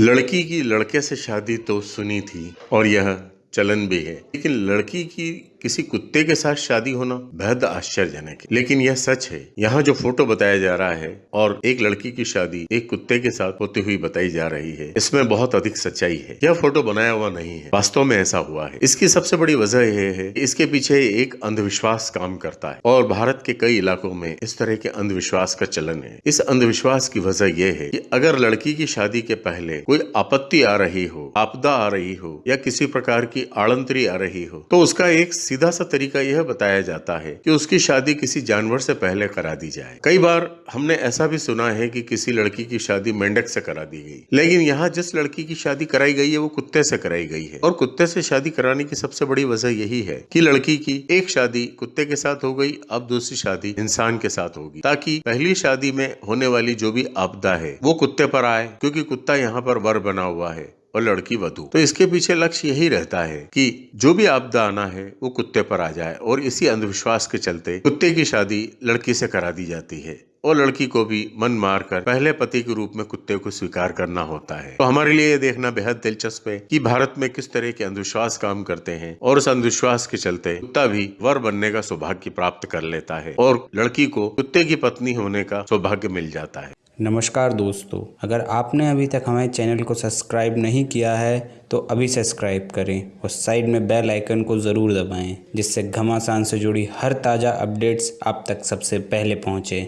लड़की की लड़के से शादी तो सुनी थी और यह चलन भी है। लेकिन लड़की की किसी कुत्ते के साथ शादी होना बेहद आश्चर्यजनक है। लेकिन यह सच है, यहाँ जो फ़ोटो बताया जा रहा है और एक लड़की की शादी एक कुत्ते के साथ होती हुई बताई जा रही है, इसमें बहुत अधिक सच्चाई है। यह फ़ोटो बनाया हुआ नहीं है, वास्तव में ऐसा हुआ है। इसकी सबसे बड़ी वजह यह है इसके पीछे एक अंधविश्वास काम करता है और भारत के कई इलाकों में इस तरह के अंधविश्वास का चलन है। इस अंधविश्वास की वजह यह है कि अगर लड़की की शादी के पहले कोई आपत्ति आ रही हो, आपदा आ रही हो या किसी प्रकार की आड़ंतरी आ रही हो तो उसका एक सीधा सा तरीका यह बताया जाता है कि उसकी शादी किसी जानवर से पहले करा दी जाए। कई बार हमने ऐसा भी सुना है कि किसी लड़की की शादी मेंढक से करा दी गई। लेकिन यहाँ जिस लड़की की शादी कराई गई है, वो कुत्ते से कराई गई है। और कुत्ते से शादी कराने की सबसे बड़ी वजह यही है कि लड़की की एक शादी कुत्ते के साथ हो गई, अब दूसरी शादी इंसान के साथ होगी। ताकि पहली शादी में होने वाली जो भी आपदा है, वो कुत्ते पर आए, क्योंकि कुत्ता यहाँ पर वर बना हुआ है। और लड़की वधु। तो इसके पीछे लक्ष्य यही रहता है कि जो भी आपदा आना है, वो कुत्ते पर आ जाए और इसी अंधविश्वास के चलते कुत्ते की शादी लड़की से करा दी जाती है। और लड़की को भी मन मार कर पहले पति के रूप में कुत्ते को स्वीकार करना होता है। तो हमारे लिए ये देखना बेहद दिलचस्प है कि भारत में किस तरह के अंधविश्वास काम करते हैं और उस अंधविश्वास के चलते कुत्ता भी वर बनने का सौभाग्य प्राप्त कर लेता है और लड़की को कुत्ते की पत्नी होने का सौभाग्य मिल जाता है। नमस्कार दोस्तों, अगर आपने अभी तक हमारे चैनल को सब्सक्राइब नहीं किया है तो अभी सब्सक्राइब करें और साइड में बेल आइकन को ज़रूर दबाएँ, जिससे घमासान से जुड़ी हर ताज़ा अपडेट्स आप तक सबसे पहले पहुँचे।